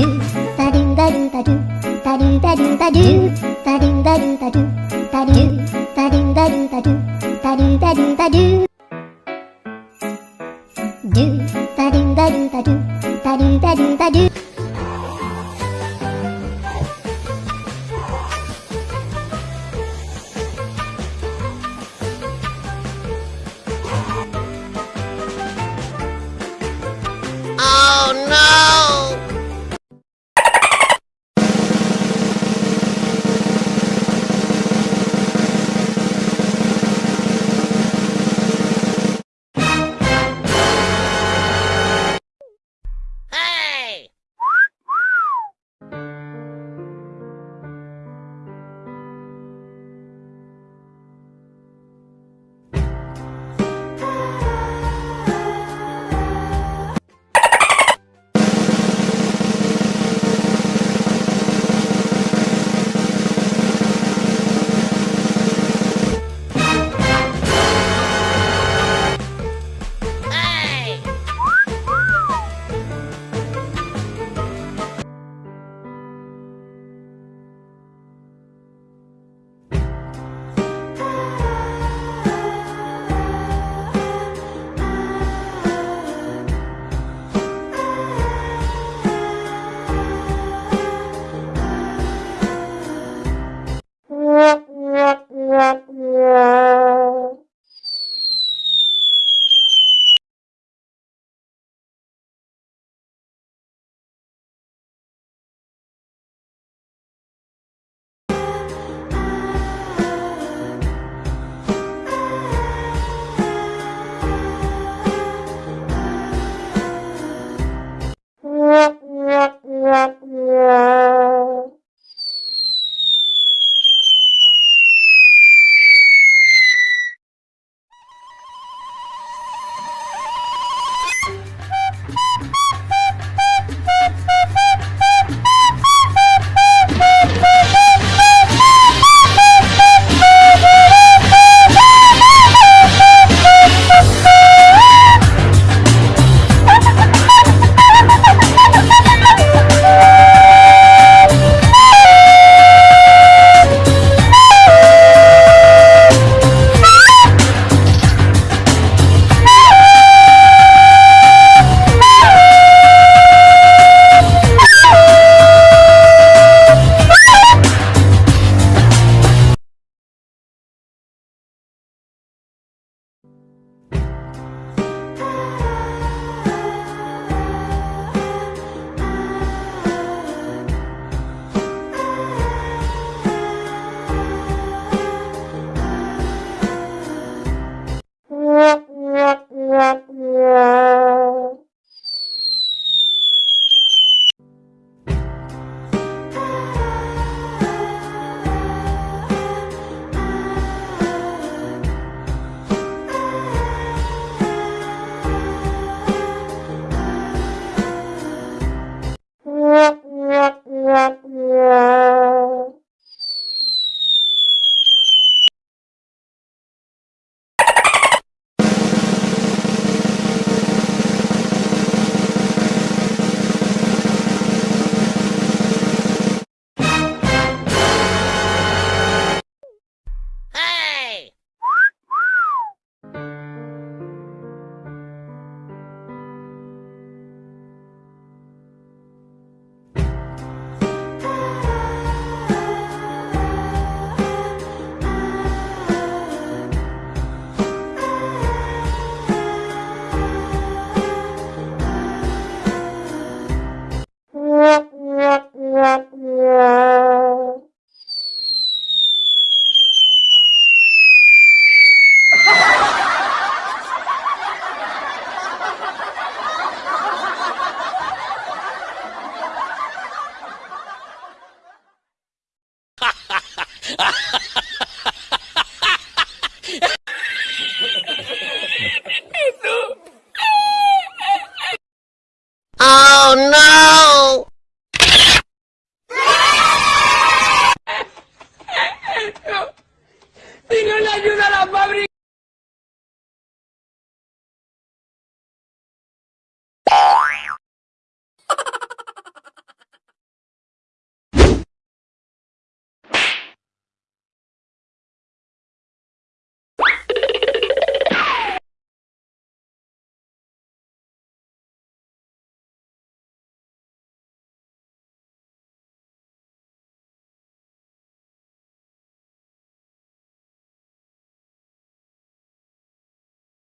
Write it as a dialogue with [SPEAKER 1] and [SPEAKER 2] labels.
[SPEAKER 1] do ba do ba do ba do ba do ba do ba do ba do ba do ba do ba do ba do ba do ba do ba do ba do ba do do ba do ba do ba do ba do ba do ba do
[SPEAKER 2] Oh no! no. Si no
[SPEAKER 1] le ayuda a la fábrica.